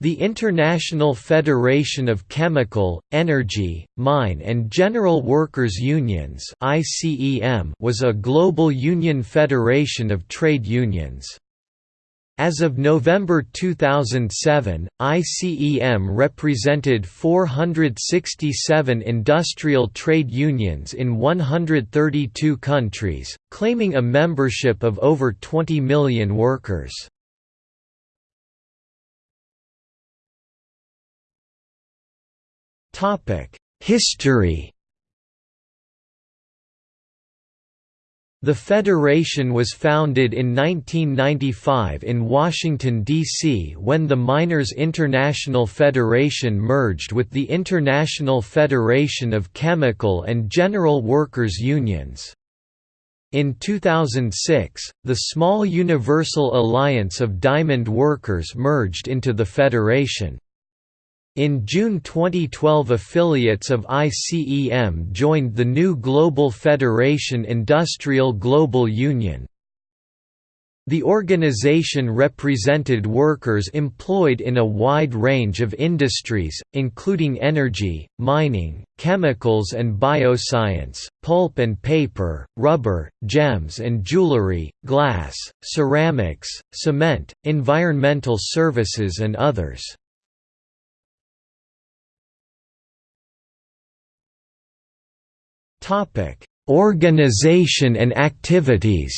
The International Federation of Chemical, Energy, Mine and General Workers Unions was a global union federation of trade unions. As of November 2007, ICEM represented 467 industrial trade unions in 132 countries, claiming a membership of over 20 million workers. History The Federation was founded in 1995 in Washington, D.C. when the Miners International Federation merged with the International Federation of Chemical and General Workers Unions. In 2006, the small Universal Alliance of Diamond Workers merged into the Federation. In June 2012 affiliates of ICEM joined the new Global Federation Industrial Global Union. The organization represented workers employed in a wide range of industries, including energy, mining, chemicals and bioscience, pulp and paper, rubber, gems and jewelry, glass, ceramics, cement, environmental services and others. Topic: Organization and activities.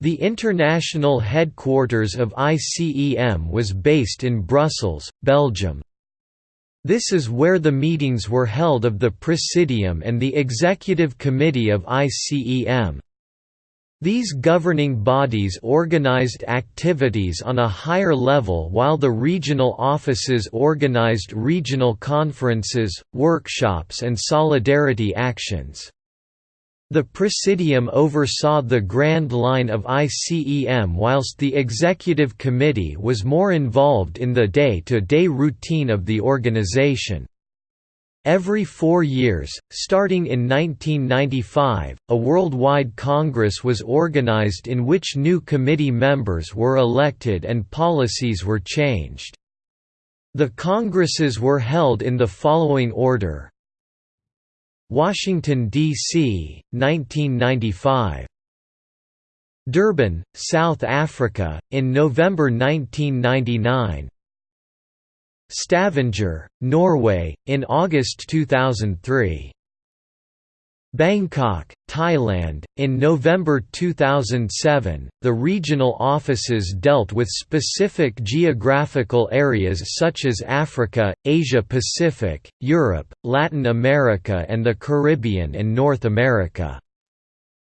The international headquarters of ICEM was based in Brussels, Belgium. This is where the meetings were held of the Presidium and the Executive Committee of ICEM. These governing bodies organized activities on a higher level while the regional offices organized regional conferences, workshops and solidarity actions. The Presidium oversaw the Grand Line of ICEM whilst the Executive Committee was more involved in the day-to-day -day routine of the organization. Every four years, starting in 1995, a worldwide congress was organized in which new committee members were elected and policies were changed. The congresses were held in the following order Washington, D.C., 1995 Durban, South Africa, in November 1999 Stavanger, Norway, in August 2003. Bangkok, Thailand, in November 2007. The regional offices dealt with specific geographical areas such as Africa, Asia Pacific, Europe, Latin America, and the Caribbean and North America.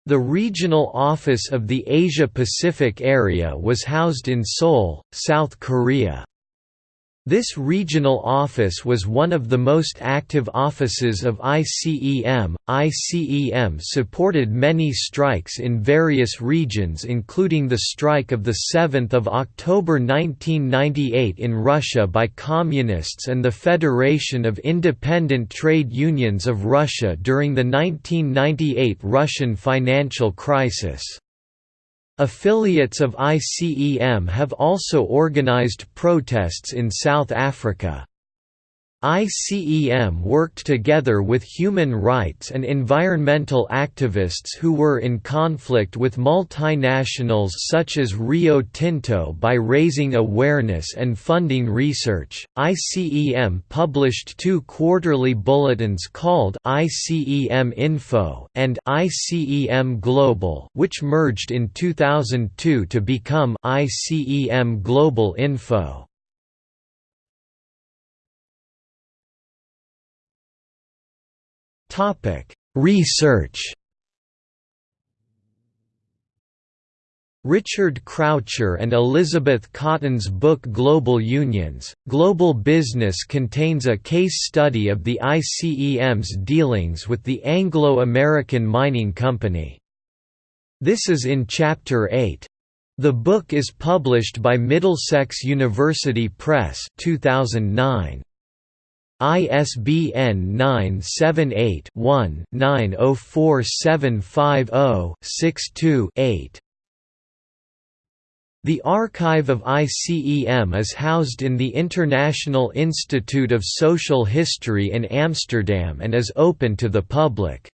The regional office of the Asia Pacific area was housed in Seoul, South Korea. This regional office was one of the most active offices of ICEM. ICEM supported many strikes in various regions including the strike of 7 October 1998 in Russia by Communists and the Federation of Independent Trade Unions of Russia during the 1998 Russian financial crisis. Affiliates of ICEM have also organized protests in South Africa. ICEM worked together with human rights and environmental activists who were in conflict with multinationals such as Rio Tinto by raising awareness and funding research. ICEM published two quarterly bulletins called ICEM Info and ICEM Global, which merged in 2002 to become ICEM Global Info. Research. Richard Croucher and Elizabeth Cotton's book Global Unions, Global Business contains a case study of the ICEM's dealings with the Anglo-American Mining Company. This is in Chapter 8. The book is published by Middlesex University Press 2009. ISBN 978-1-904750-62-8. The archive of ICEM is housed in the International Institute of Social History in Amsterdam and is open to the public.